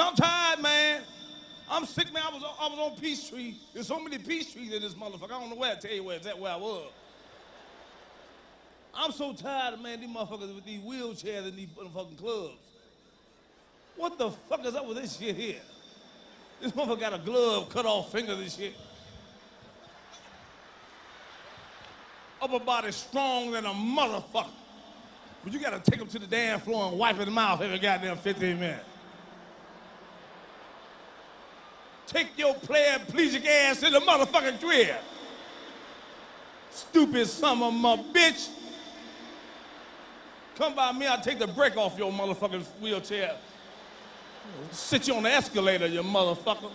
I'm tired, man. I'm sick, man. I was, on- I was on Peachtree. There's so many Peachtrees in this motherfucker. I don't know where I tell you where, that where I was. I'm so tired, man, these motherfuckers with these wheelchairs in these motherfucking clubs. What the fuck is up with this shit here? This motherfucker got a glove, cut off fingers and shit. Upper body strong than a motherfucker. But you gotta take him to the damn floor and wipe his mouth every goddamn 15 minutes. Take your paraplegic ass to the motherfucking crib. Stupid son of mu- bitch. Come by me, I'll take the brake off your motherfucking wheelchair. Sit you on the escalator, you motherfucker.